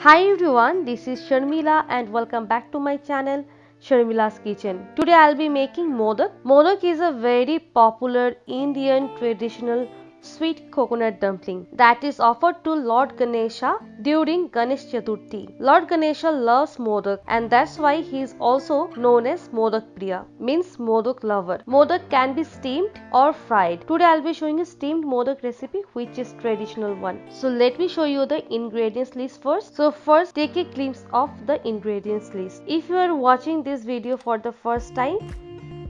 Hi everyone, this is Sharmila and welcome back to my channel Sharmila's Kitchen. Today I'll be making modak. Modak is a very popular Indian traditional sweet coconut dumpling that is offered to Lord Ganesha during Ganesh Chaturthi. Lord Ganesha loves modak and that's why he is also known as Modak Priya means modak lover. Modak can be steamed or fried. Today I'll be showing a steamed modak recipe which is traditional one. So let me show you the ingredients list first. So first take a glimpse of the ingredients list. If you are watching this video for the first time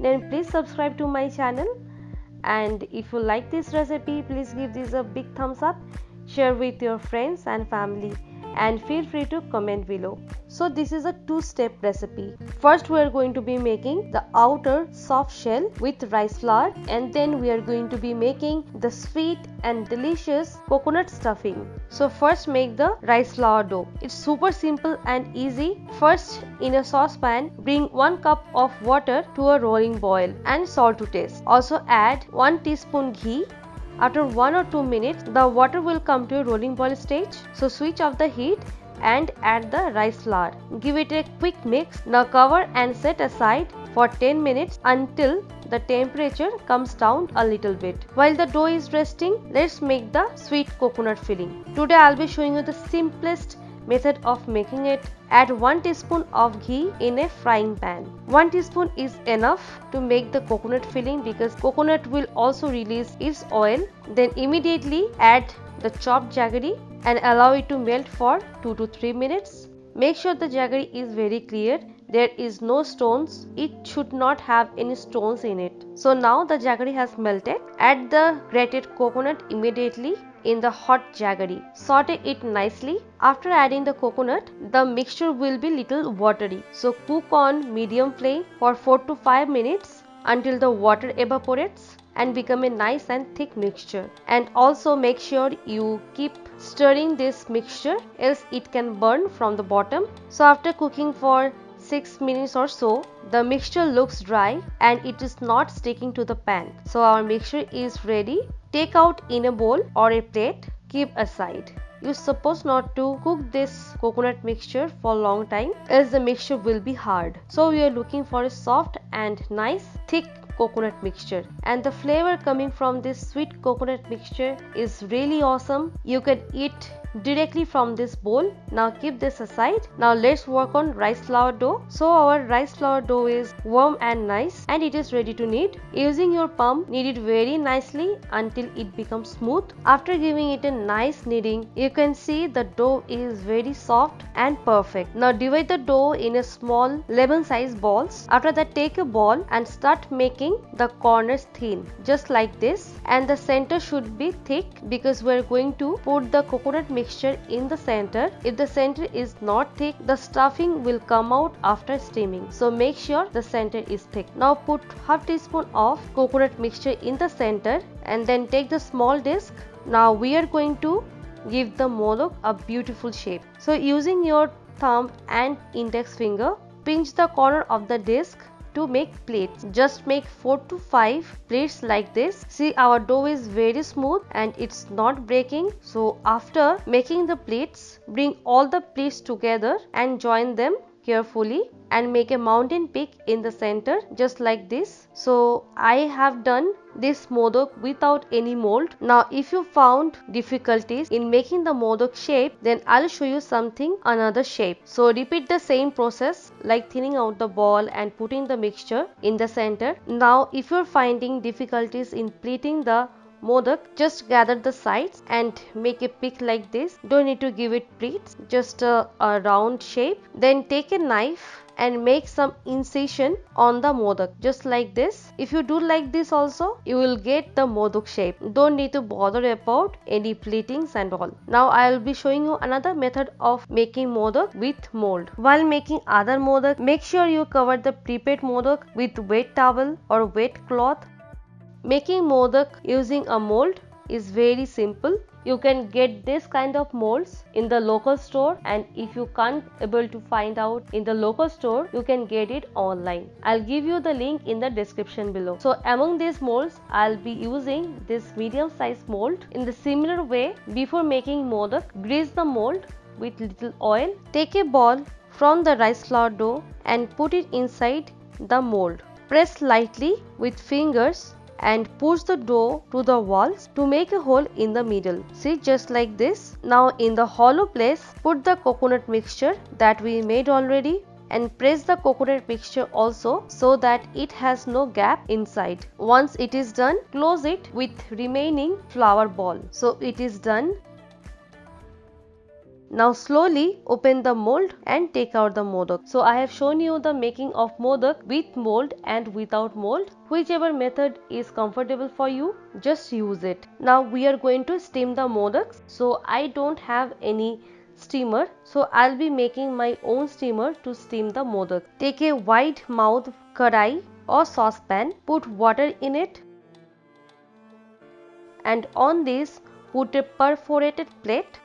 then please subscribe to my channel and if you like this recipe please give this a big thumbs up. Share with your friends and family and feel free to comment below. So this is a two step recipe. First we are going to be making the outer soft shell with rice flour and then we are going to be making the sweet and delicious coconut stuffing. So first make the rice flour dough. It's super simple and easy. First in a saucepan bring 1 cup of water to a rolling boil and salt to taste. Also add 1 teaspoon ghee after 1 or 2 minutes, the water will come to a rolling boil stage. So switch off the heat and add the rice flour. Give it a quick mix. Now cover and set aside for 10 minutes until the temperature comes down a little bit. While the dough is resting, let's make the sweet coconut filling. Today I'll be showing you the simplest Method of making it Add 1 teaspoon of ghee in a frying pan. 1 teaspoon is enough to make the coconut filling because coconut will also release its oil. Then immediately add the chopped jaggery and allow it to melt for 2 to 3 minutes. Make sure the jaggery is very clear. There is no stones. It should not have any stones in it. So now the jaggery has melted. Add the grated coconut immediately in the hot jaggery. Saute it nicely. After adding the coconut, the mixture will be little watery. So cook on medium flame for 4 to 5 minutes until the water evaporates and become a nice and thick mixture. And also make sure you keep stirring this mixture else it can burn from the bottom. So after cooking for 6 minutes or so the mixture looks dry and it is not sticking to the pan. So our mixture is ready. Take out in a bowl or a plate. Keep aside. You're supposed not to cook this coconut mixture for a long time as the mixture will be hard. So we are looking for a soft and nice thick coconut mixture. And the flavor coming from this sweet coconut mixture is really awesome. You can eat directly from this bowl. Now keep this aside. Now let's work on rice flour dough. So our rice flour dough is warm and nice and it is ready to knead. Using your palm knead it very nicely until it becomes smooth. After giving it a nice kneading you can see the dough is very soft and perfect. Now divide the dough in a small lemon size balls. After that take a ball and start making the corners thin just like this and the center should be thick because we are going to put the coconut mix in the center. If the center is not thick, the stuffing will come out after steaming. So make sure the center is thick. Now put half teaspoon of coconut mixture in the center and then take the small disc. Now we are going to give the modak a beautiful shape. So using your thumb and index finger, pinch the corner of the disc to make plates. Just make 4 to 5 plates like this. See our dough is very smooth and it's not breaking. So after making the plates, bring all the plates together and join them carefully and make a mountain peak in the center just like this. So I have done this modak without any mold. Now if you found difficulties in making the modak shape then I'll show you something another shape. So repeat the same process like thinning out the ball and putting the mixture in the center. Now if you're finding difficulties in pleating the modak just gather the sides and make a pick like this. Don't need to give it pleats just a, a round shape. Then take a knife and make some incision on the modak just like this. If you do like this also you will get the modak shape. Don't need to bother about any pleatings and all. Now i will be showing you another method of making modak with mold. While making other modak make sure you cover the prepared modak with wet towel or wet cloth making modak using a mold is very simple you can get this kind of molds in the local store and if you can't able to find out in the local store you can get it online i'll give you the link in the description below so among these molds i'll be using this medium size mold in the similar way before making modak grease the mold with little oil. Take a ball from the rice flour dough and put it inside the mold. Press lightly with fingers and push the dough to the walls to make a hole in the middle. See just like this. Now in the hollow place put the coconut mixture that we made already and press the coconut mixture also so that it has no gap inside. Once it is done, close it with remaining flour ball. So it is done. Now slowly open the mold and take out the modak. So I have shown you the making of modak with mold and without mold. Whichever method is comfortable for you, just use it. Now we are going to steam the modaks. So I don't have any steamer. So I'll be making my own steamer to steam the modak. Take a wide mouth kadai or saucepan, put water in it and on this put a perforated plate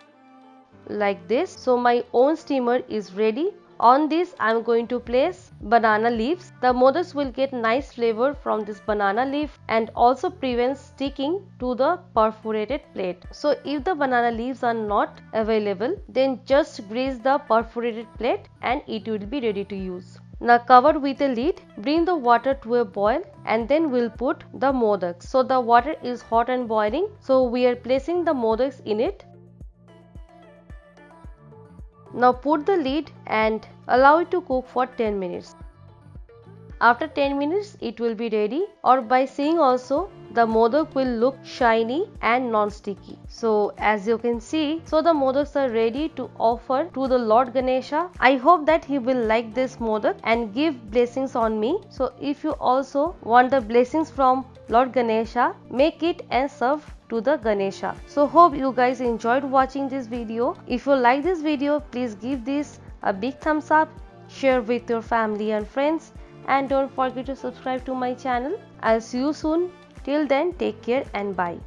like this. So my own steamer is ready. On this I am going to place banana leaves. The modaks will get nice flavor from this banana leaf and also prevents sticking to the perforated plate. So if the banana leaves are not available then just grease the perforated plate and it will be ready to use. Now cover with a lid, bring the water to a boil and then we'll put the modaks. So the water is hot and boiling. So we are placing the modaks in it now put the lid and allow it to cook for 10 minutes. After 10 minutes it will be ready or by seeing also the modak will look shiny and non-sticky. So as you can see, so the modaks are ready to offer to the Lord Ganesha. I hope that he will like this modak and give blessings on me. So if you also want the blessings from Lord Ganesha, make it and serve to the Ganesha. So hope you guys enjoyed watching this video. If you like this video, please give this a big thumbs up, share with your family and friends and don't forget to subscribe to my channel. I'll see you soon. Till then, take care and bye.